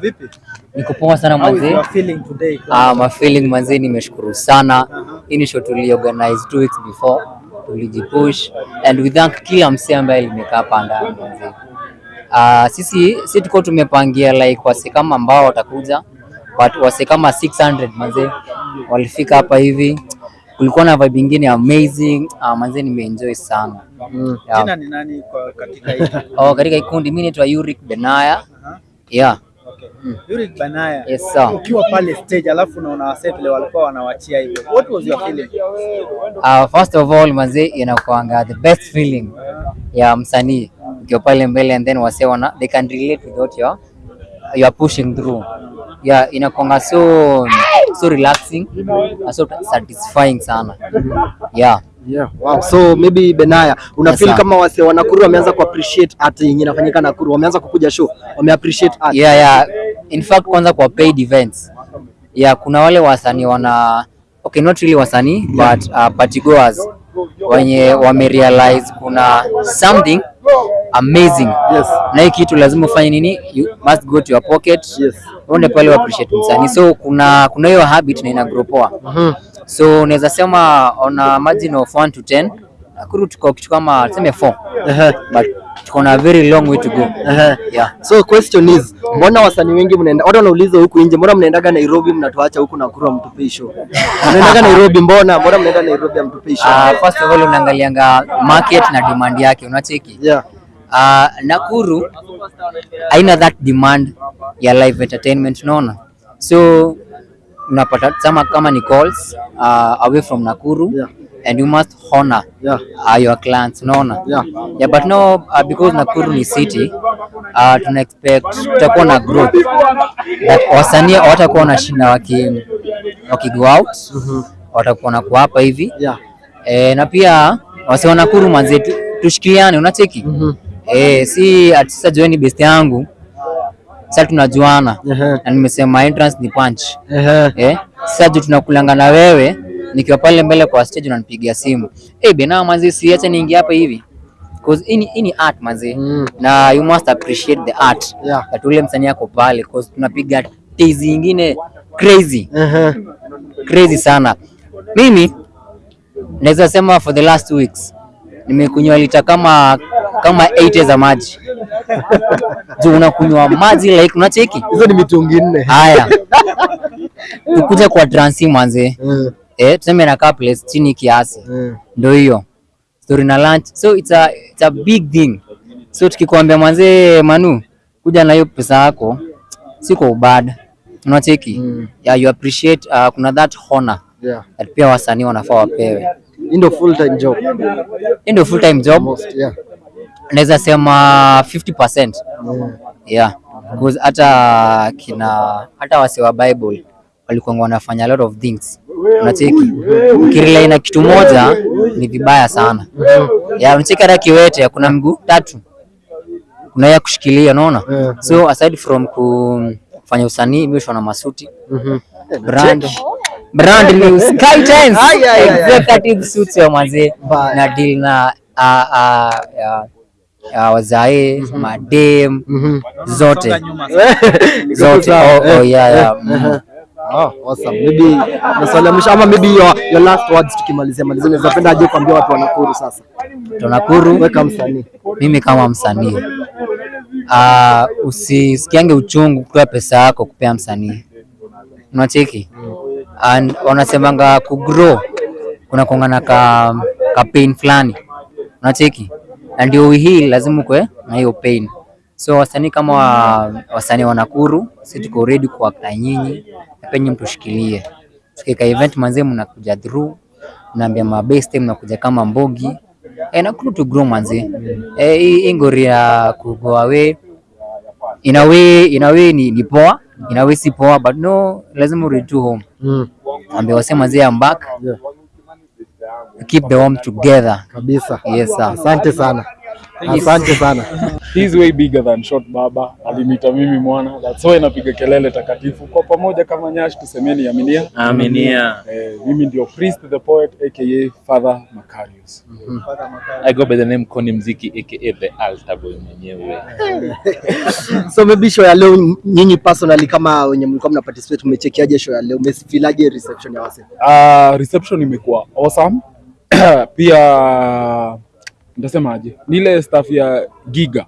Vipi? Niko poa sana manze. Ah, my feeling manze, nimeshukuru sana. Hii ni show tuliorganize two weeks before, tulijipush and we thank kila msee ambaye limekaa hapa ndani manze. Ah, sisi si tuko tumepangia like wase kama ambao watakuja but wase kama 600 manze walifika hapa hivi. Kulikuwa na vibe nyingine amazing. Ah, manze nimeenjoy sana. Yeah. Jina ni nani kwa katika hii? Oh, katika kundi mimi naitwa Yurik Benaya. Aha. Yeah. Okay. Yurick Banaya. Yes sir. Ukiwa pale stage alafu unaona wasee walikuwa wanawachia hivyo. What was your feeling? Uh, first of all mazee, inakuanga the best feeling ya msanii ukiwa pale mbele and then wase wana they can relate with what you are pushing through yeah inakuanga so so relaxing so satisfying sana yeah Yeah, wow. So maybe Benaya, una Yes, kama wase wa Nakuru wameanza ku appreciate art yenye inafanyika Nakuru, wameanza kukuja show, wame appreciate art. yeah yeah in fact kwanza kwa paid events yeah kuna wale wasanii wana okay not really wasanii yeah. but uh, partygoers wenye wamerealize kuna something amazing Yes. na hii kitu lazima ufanye nini you must go to your pocket Yes. uende pale wa appreciate msanii so kuna kuna hiyo habit na ina grow poa Mhm. So unaweza sema on a margin of 1 to 10 Nakuru tuko kitu kama tuseme 4 Ehe. but tuko na very long way to go Uh -huh. yeah So question is, mbona wasanii wengi mnaenda, watu wanauliza huku nje, mbona mnaendaga Nairobi mnatuacha huku Nakuru hamtupei show? Mnaendaga Nairobi, mbona mbona mnaenda Nairobi hamtupei show? uh, first of all unaangalianga market na demand yake unacheki Yeah. uh, Nakuru haina that demand ya live entertainment unaona so unapata sama kama ni calls uh, away from Nakuru Yeah. and you must honor Yeah. uh, your clients unaona Yeah. yeah but no uh, because Nakuru ni city uh, tuna expect tutakuwa na growth that wasanii watakuwa wanashinda waki waki go out mm -hmm. watakuwa na kuapa hivi Yeah. e, na pia wasi wa Nakuru manze tushikiane tushikiliane unacheki -hmm. eh, si atisa join best yangu sasa tunajuana Ehe. na nimesema entrance ni punch Ehe. eh, sasa juu tunakulanga na wewe nikiwa pale mbele kwa stage unanipigia simu eh, bena manzi siacha niingie hapa hivi cause hii ni- hii art manzi Mm. na you must appreciate the art Yeah. that ule msanii yako pale cause tunapiga tizi nyingine crazy uh -huh. crazy sana mimi naweza sema for the last two weeks nimekunywa lita kama kama 8 za maji. Juu unakunywa maji like unacheki? Hizo ni mitungi nne. haya. Tukuje kwa transi manze. Mm. eh, tuseme na place chini kiasi. Mm. ndio hiyo. Story na lunch. So it's a, it's a big thing. So tukikwambia manze manu kuja na hiyo pesa yako siko kwa ubad unacheki? Mm. yeah, you appreciate uh, kuna that honor Yeah. that pia wasanii wanafaa wapewe Hii ndio full time job. hii ndio full time job. Most, yeah. naweza sema 50% Yeah. yeah. Because hata kina hata wase wa bible walikuwa wanafanya a lot of things. Unacheki? Ukirelay na kitu moja ni vibaya sana. Yeah. Unacheki hata kiwete kuna mguu tatu. Kuna ya kushikilia unaona? Yeah. so aside from kufanya usanii mimi na masuti. Mhm. brand brand new sky ay. executive suits ya mazee na deal na a a ya- ya wazae madem Mhm. zote zote oh, oh, yeah, yeah. Mm. Oh, awesome. Maybe maswali ya mwisho ama maybe your, your last words tukimalizia malizia, unaweza penda aje kuambia watu wa Nakuru sasa. Tunakuru Weka msanii. mimi kama msanii uh, usisikiange uchungu kutoa pesa yako kupea msanii unacheki and wanasemanga kugrow kuna kongana ka, ka pain fulani. Unacheki? Na ndio hii lazima ukwe na hiyo pain. So wasanii kama wa, wasanii wa Nakuru si tuko ready kwa kwa nyinyi na penye mtushikilie. Tukika event manzee mnakuja through mnaambia mabeste mnakuja kama mbogi. E, Nakuru to grow manzee. Mm. hii ingoria ngori ya ku go away in a way in a way ni, ni poa in a way si poa but no lazima urudi tu home Mm. ambia wasema zee I'm back Yeah. keep the home together Kabisa. yes sir Asante sana. Asante sana. He's way bigger than Short Baba. Alinita mimi mwana. That's why napiga kelele takatifu. Kwa pamoja kama Nyash tusemeni aminia. Aminia. Eh, mimi ndio Priest the Poet aka Father Macarius. I go by the name Koni Mziki aka the altar boy mwenyewe. So maybe show ya leo nyinyi personally kama wenye mlikuwa mna participate mmechekiaje show ya leo? Mmefilaje reception ya wase? Uh, reception imekuwa awesome. Pia nitasemaje? Ni ile staff ya Giga.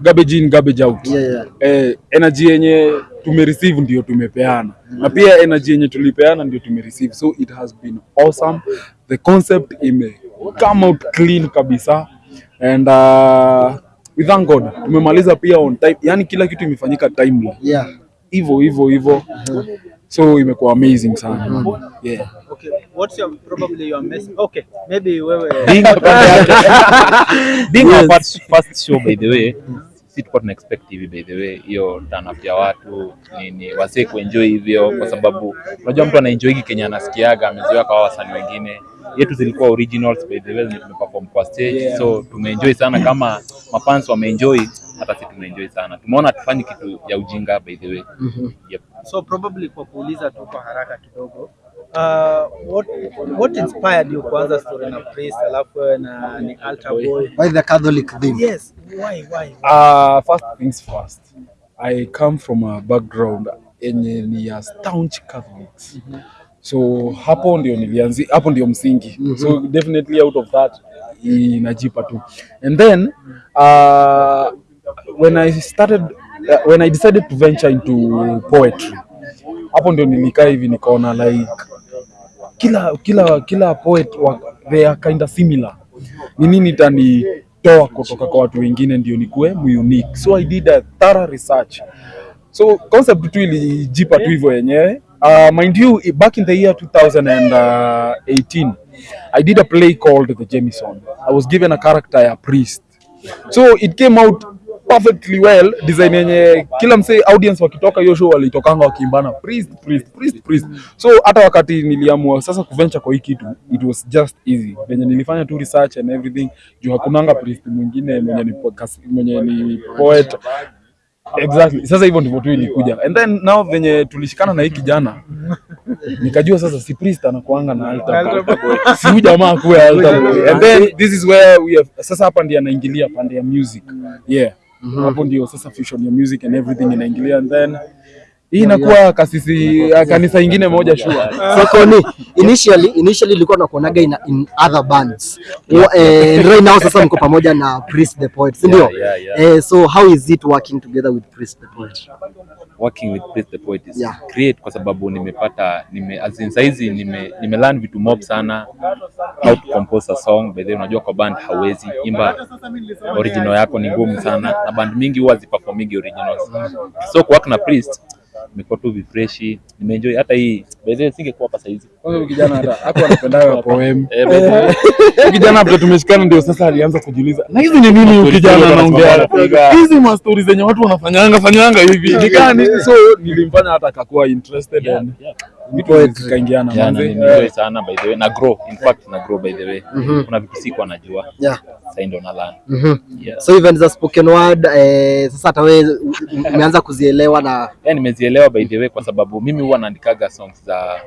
Garbage in, garbage out. Yeah, yeah. eh, energy yenye tumereceive ndio tumepeana mm -hmm. na pia energy yenye tulipeana ndio tumereceive so it has been awesome the concept ime come out clean kabisa and uh, we thank God tumemaliza pia on time yani kila kitu imefanyika timely Yeah. hivyo hivyo hivyo so imekuwa amazing sana mm. yeah Okay, what's your probably your message? Okay, maybe wewe first- first, first show by the way, si tulikuwa tuna expect hivi by the way, hiyo turn up ya watu nini wasee kuenjoy hivyo, kwa sababu unajua mtu anaenjoy hiki Kenya anasikiaga, amezoea kwa wasanii wengine. Yetu zilikuwa originals by the way, tumeperform kwa stage Yeah. so tumeenjoy sana, kama mafans wameenjoy, hata sisi tumeenjoy sana. Tumeona tufanye kitu ya ujinga by the way. Mm -hmm. Yep. so probably kwa kuuliza tu kwa haraka kidogo uh, what, what inspired you kuanza story na Priest alafu wewe na ni altar boy Why the Catholic thing yes why why Uh, first things first, I come from a background yenye ni ya staunch Catholics. mm -hmm. So hapo ndio nilianzi, hapo ndio msingi. mm -hmm. So definitely out of that inajipa tu. And then uh, when I started uh, when I decided to venture into poetry, hapo ndio nilikaa hivi nikaona like kila kila kila poet wa, they are kind of similar. Ni nini kutoka kwa watu wengine ndio nikuwe unique. So I did a thorough research. So concept tu ilijipa tu hivyo yenyewe. Uh, mind you, back in the year 2018, I did a play called The jemison I was given a character ya priest. So it came out perfectly well design yenye kila msee audience wakitoka hiyo show walitokanga wakiimbana priest priest priest priest. So hata wakati niliamua sasa kuventure kwa hii kitu it was just easy. Venye nilifanya tu research and everything juu hakunanga priest mwingine mwenye ni, podcast- mwenye ni poet. Exactly. Sasa hivyo ndivyo tu ilikuja. And then now venye tulishikana na hii kijana nikajua sasa si priest anakuanga na altar boy. si huyu jamaa kuwe altar boy. And then this is where we have sasa hapa ndiye anaingilia pande ya music. Yeah hapo ndio sasa fusion ya music and everything inaingilia and then hii inakuwa kasisi kanisa ingine moja shua sokoni. Initially initially ilikuwa nakuonaga in, in other bands. Eh, right now sasa mko pamoja na Priest the Poet, si ndio? Eh, so how is it working together with Priest the Poet? working with Priest the Poet is Yeah. great kwa sababu nimepata nime, as in saizi nime, nime learn vitu mob sana how to compose a song by the way, unajua kwa band hawezi imba original yako ni ngumu sana na band mingi huwa ziperformingi originals so kuwork na Priest imekuwa tu vifreshi nimeenjoy hata hii. Way singekuwa hapa saizi. Kwanza huyu kijana hata hapo eh, by the way, kijana hapo tumeshikana ndio sasa alianza kujiuliza na hizi ni nini huyu kijana anaongea? hizi ma stories zenye watu wanafanyanga fanyanga hivi. Nikaa nini so nilimfanya hata akakuwa interested yeah, yeah. Vitu zikaingiana Yeah, na manze sana by the way na grow in fact na grow by the way mm -hmm. kuna vitu sikuwa najua Yeah. sasa ndo na learn -hmm. yeah. So even za spoken word eh, sasa hata wewe umeanza kuzielewa na yeah, nimezielewa by the way kwa sababu mimi huwa naandikaga songs za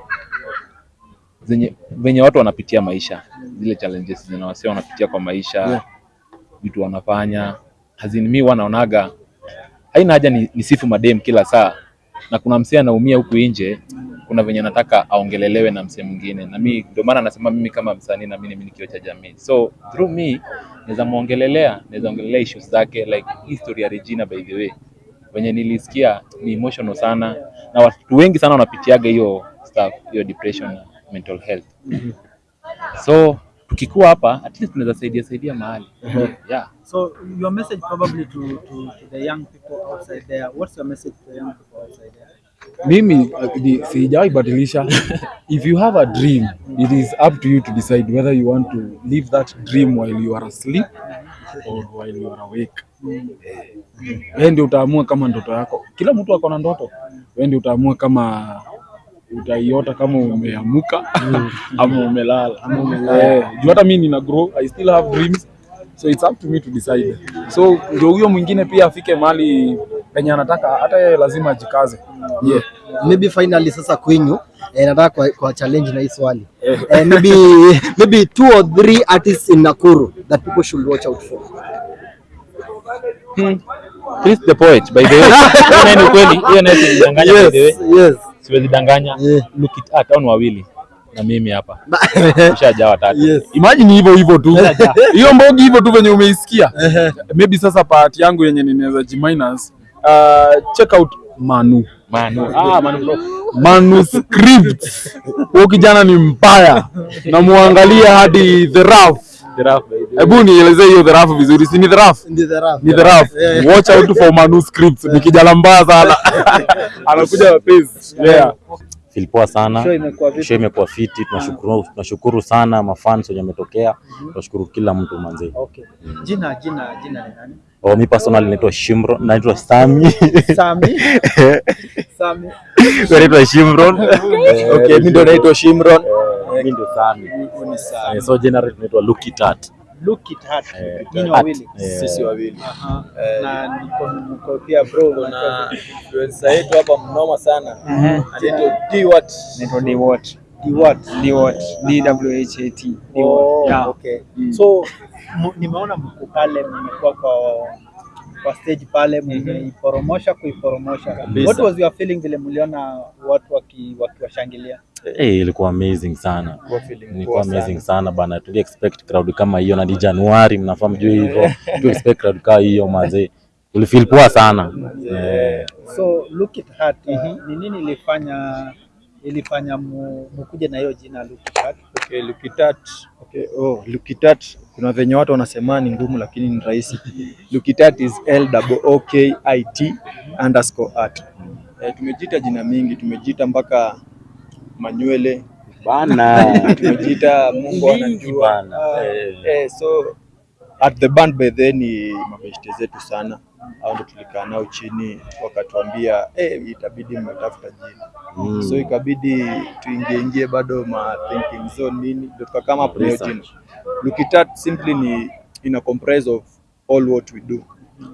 zenye venye watu wanapitia maisha zile challenges zina wasio wanapitia kwa maisha Yeah. vitu wanafanya hazini mi wanaonaga haina haja ni, ni sifu madem kila saa na kuna msee anaumia huku nje kuna venye nataka aongelelewe na msee mwingine. Na mi ndio maana nasema mimi kama msanii na mimi ni kioo cha jamii. So through me naweza muongelelea naweza ongelelea issues zake like history ya Regina by the way. Venye nilisikia ni emotional sana na watu wengi sana wanapitiaga hiyo stuff hiyo depression mental health. So tukikuwa hapa at least tunaweza saidia saidia mahali. Yeah. So your message probably to, to, to the young people outside there what's your message to the young people outside there mimi uh, sijawahi badilisha. If you have a dream it is up to you to decide whether you want to live that dream while you are asleep or while you are awake. Eh, wewe ndio utaamua kama ndoto yako. Kila mtu ako na ndoto. Wewe ndio utaamua kama utaiota kama umeamuka ama umelala. Eh, juu hata mimi nina grow i still have dreams so it's up to me to decide. So ndio huyo mwingine pia afike mali penye anataka hata yeye lazima ajikaze. Yeah. maybe finally sasa kwenyu eh, nataka kwa, kwa challenge na hii swali. Eh, maybe maybe two or three artists in Nakuru that people should watch out for. Chris the poet by the way. Hiyo ni hiyo nayo yes yes. Siwezi danganya. Yeah. Look it at on wawili na mimi hapa. Ushajaa watatu. yes. Imagine hivyo hivyo tu. Hiyo mbogi hivyo tu venye umeisikia. Maybe sasa part yangu yenye ninaweza jiminus uh, check out manu. Manu. Ah, Manu. Bro. manuscript huyu kijana ni mbaya. Na muangalie hadi the rough hebu nielezee hiyo dharafu vizuri. Si ni dharafu? ni dharafu. rough watch out for manuscripts ni kijana mbaya sana. Anakuja na pace yeah Feel sana. Show imekuwa? Fiti. Tunashukuru, tunashukuru sana mafans wenye ametokea. Tunashukuru kila mtu manzi. Okay. Jina jina jina ni nani? Oh, mi personal naitwa Shimron, naitwa Sami. Sami. Sami. Wewe naitwa Shimron. Okay, mimi ndo naitwa Shimron. Mimi ndio Sami. Sami. Eh, So generally tunaitwa Lucky Tat. Look it hard. Eh, Nyinyi wawili. Eh, Sisi wawili. Aha. Na niko niko pia bro. na influencer yetu hapa mnoma sana. Anaitwa D what? anaitwa D what Di what? Dewat. D W H A T. D what Yeah. okay. So nimeona mko pale mmekuwa kwa kwa stage pale mmeiporomosha kuiporomosha. What was your feeling vile mliona watu wakiwashangilia waki wakiwashangilia? Eh, ilikuwa amazing sana. Ilikuwa amazing sana bana. Tuli expect crowd kama hiyo na ni Januari, mnafahamu juu hivyo. Tu expect crowd kama hiyo manzi. ulifeel poa sana. yeah. So look it hard. Ni nini ilifanya ilifanya mkuje na hiyo jina look it hard? Okay, look it hard. Okay, oh, look it hard. kuna venye watu wanasema ni ngumu lakini ni rahisi. Look it hard is L O K I T underscore art. Eh, tumejita jina mingi, tumejita mpaka manywele, bana. tumejiita Mungu anajua. bana. Ah, Eh. eh, so at the band by then ni mabeshte zetu sana au ndo tulikaa nao chini wakatuambia eh, itabidi mmetafuta jina Mm. so ikabidi tuingie ingie bado ma thinking zone nini ndio tukakama hapo nayo jina Lukitat simply ni ina comprise of all what we do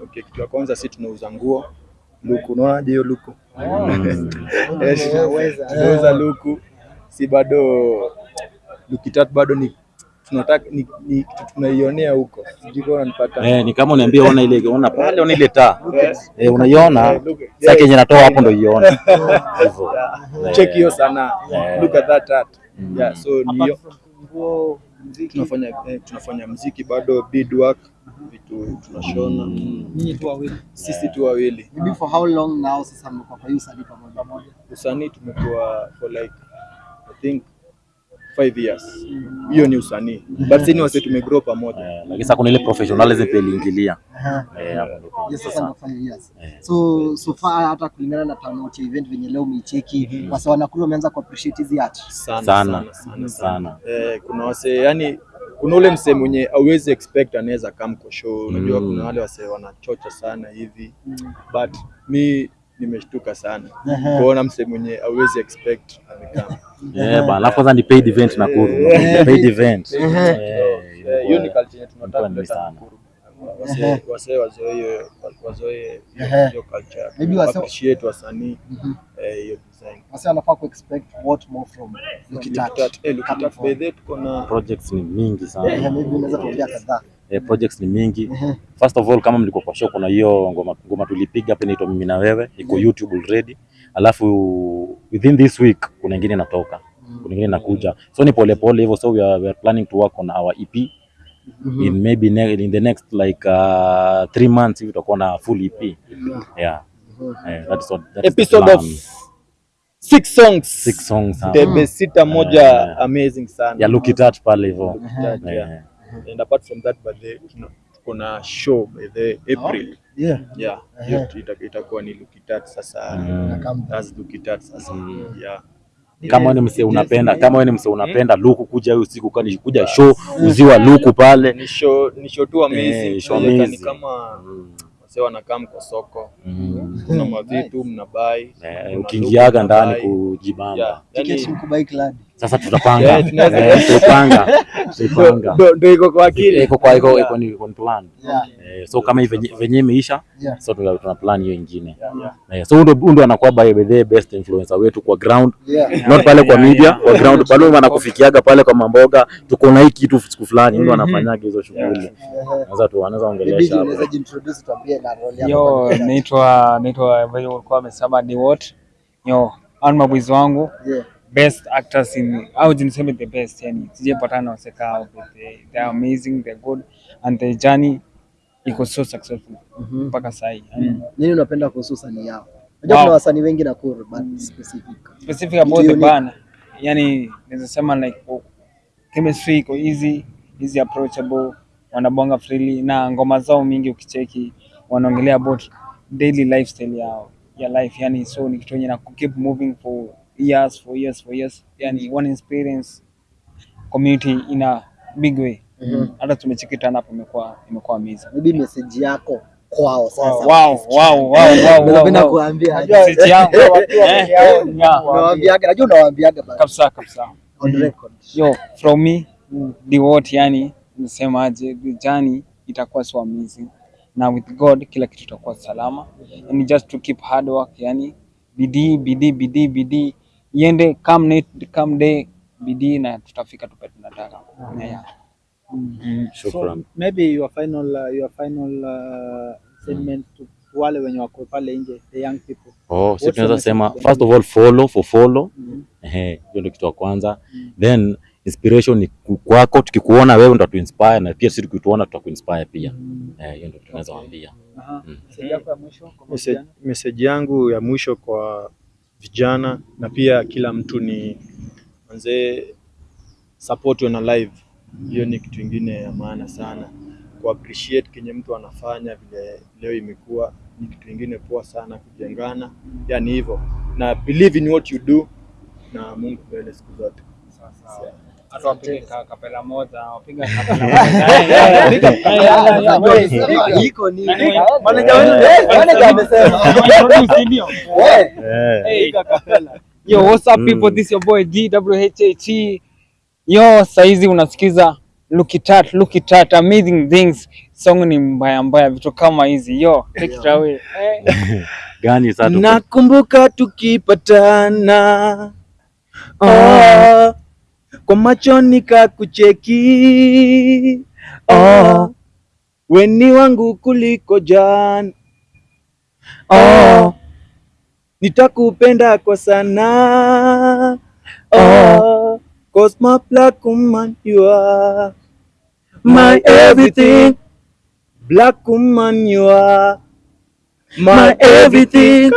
okay kitu ya kwanza si tunauza nguo luku unaonaje hiyo luku? Tunauza luku. Si bado luku tatu bado ni tunataka ni, ni tunaionea huko. Sijui kama unanipata. Eh, ni kama uniambia ona ile ona pale ona ile taa. Eh, unaiona? Eh, Sasa kenye natoa hapo ndo ione. Hivyo. Check hiyo sana Eh. look at that art Mm. yeah so ni muziki, tunafanya eh, tunafanya mziki bado beadwork vitu tunashona nyinyi tu wawili. sisi tu wawili Maybe for how long now sasa mmekuwa kwa hiyo usanii pamoja? usanii tumekuwa for like i think five years hiyo ni usanii but sini wase tumegrow pamoja Eh, lakini sasa kuna ile professionalism pia iliingilia. Eh, hapo sasa years. Eh. So so far hata kulingana na turnout ya event venye leo umeicheki, wase wanakuru wameanza ku appreciate hizi art. sana Sana. sana sana, sana. Sana. Eh, kuna wase yani kuna ule msee mwenye auwezi expect anaweza come kwa show unajua Mm. kuna wale wase wanachocha sana hivi mm. but mi nimeshtuka sana kuona msee mwenye auwezi expect amekama Eh, bana, alafu kwanza ni paid event Nakuru. Paid event. Hiyo ni culture yetu tunataka kuleta sana. Nakuru. Wasee wasee wazoe wazoe hiyo- culture. Maybe wasee- Appreciate wasanii Mhm. eh, hiyo design. Wasee wanafaa ku expect what more from eh, look at that. By the tuko na Projects ni mingi sana. sana. maybe unaweza tuambia kadhaa. Eh, projects ni mingi. First of all, kama mlikuwa kwa show, kuna hiyo ngoma, ngoma tulipiga hapa inaitwa mimi na wewe, iko YouTube already. Alafu within this week kuna ingine inatoka, kuna ingine inakuja, so ni pole pole hivyo. So we are, we are planning to work on our EP in maybe ne in the next like uh, three months hivi tutakuwa na full EP. Yeah. Eh, that is what that is the episode is of six songs six songs. Debe sita moja amazing sana Ya look it at pale hivyo. Yeah. And apart from that but the you tuko na show by the April. Yeah. yeah hiyo ita- itakuwa ni Lukitat sasa. Mm. Lucky Lukitat sasa. Yeah. Kama wewe mse unapenda kama wewe mse unapenda luku kuja hiyo siku kani kuja show uziwa luku pale. Ni show ni show tu amazing Eh, show amazing. kama wasee wanakaa kwa soko Mm. kuna mavitu mnabai Eh, ukiingiaga ndani kujibamba. Yeah yani mkubai kladi. Sasa tutapanga. Eh, tunaweza- Tutapanga. Tutapanga. Ndo iko kwa akili. Iko kwa iko iko ni iko plan. Eh, so kama hivi venye- imeisha so tuna plan hiyo ingine. Eh, so ndio ndio anakuwa by the best influencer wetu kwa ground not pale kwa media kwa ground pale wanakufikiaga pale kwa mamboga tuko na hii kitu siku fulani ndio anafanyaga hizo shughuli sasa tu anaweza ongelea ongelesha hapo unaweza jintroduce tuambie na role yako. Yo, naitwa naitwa vile ulikuwa amesema ni what? Yo, Anma ni mabwizi wangu Yeah. Best actors in au niseme the best yani sijapatana na waseka hao but they, they are amazing they're good and the journey iko so successful Mhm. mpaka Sahii yani Nini unapenda kuhusu sanii yao? Unajua Wow. kuna wasanii wengi na kuru, but specific. specific about the band yani naweza sema like oh, chemistry iko easy easy approachable wanabonga freely na ngoma zao mingi ukicheki wanaongelea about daily lifestyle yao ya life yani so ni kitu yenye na keep moving for years for years for years yani one experience community in a big way. Hata hata -hmm. tumechikitana hapo imekuwa imekuwa amazing. Maybe message yako kwao sasa. wow wow wow wow wow, Unapenda kuambia? Message yangu eh, yeah, Unawaambiaga, najua unawaambiaga kabisa kabisa. On record. yo from me the word yani nisemaje the journey itakuwa so amazing. Na with god kila kitu itakuwa salama. And just to keep hard work yani bidii bidii bidii bidii iende come night come day bidii na tutafika tupe tunataka yeah. Mm. shukran So, maybe your final uh, your final uh, statement mm. to wale wenye wako pale nje the young people oh si tunaweza sema first of all follow for follow Mm. ehe hiyo ndio kitu cha kwanza then inspiration ni kwako tukikuona wewe ndo tuinspire na pia sisi tukituona tutakuinspire pia eh hiyo ndio tunaweza waambia Aha. Mm. Message yako ya mwisho kwa Message, message yangu ya mwisho kwa vijana na pia kila mtu ni manzee, support na live. Hiyo ni kitu ingine ya maana sana, ku appreciate kenye mtu anafanya vile leo imekuwa ni kitu ingine poa sana, kujengana, yani hivyo, na believe in what you do, na Mungu mbele siku zote. Hata wapige kapela moja wapiga kapela moja Eh, eh, piga- eh, eh, eh, Wewe, eh, sema, eh, iko nini? Manager wetu- eh, manager amesema. Introduce, ndio. Eh, eh Hey. Yo, what's up people? Mm. This your boy. Yo, saizi unasikiza Look it at, look it at, amazing things. Song ni mbaya mbaya, vitu kama hizi. Yo, take it away. Eh. gani sasa Nakumbuka tukipatana oh, kwa macho nikakucheki. Oh, weni wangu kuliko jana. Oh, nitakupenda kwa sana. Oh, cause my black woman you are my everything. black woman you are my everything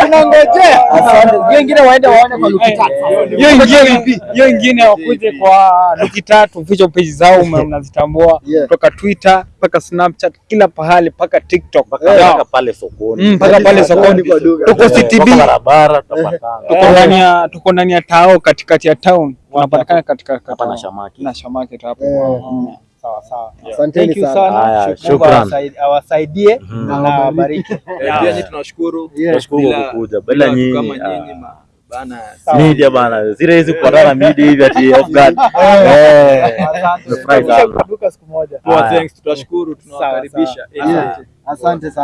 tunangojea. Asante. Hiyo ingine waende waone kwa Lukitat. Hiyo ingine hiyo ingine wakuje kwa luki tatu, at, official page zao mna- mnazitambua kutoka Twitter mpaka Snapchat kila pahali mpaka TikTok. mpaka pale sokoni mm, mpaka pale sokoni. Tuko Eh, CTB. barabara tuko ndani ya tuko ndani ya tao katikati ya town wanapatikana katika hapa na shamaki na shamarket hapo. Mm. Sawa sawa. Asanteni sana. sana. Haya, Mungu shukran. awasaid- awasaidie Mhm. na awabariki. tunashukuru. Tunashukuru kukuja. bila nyinyi kama nyinyi ma- bana. Media bana. Zile hizi kupatana media hivi ati off guard. Eh. Asante. Tutashukuru tunawakaribisha. Asante sana.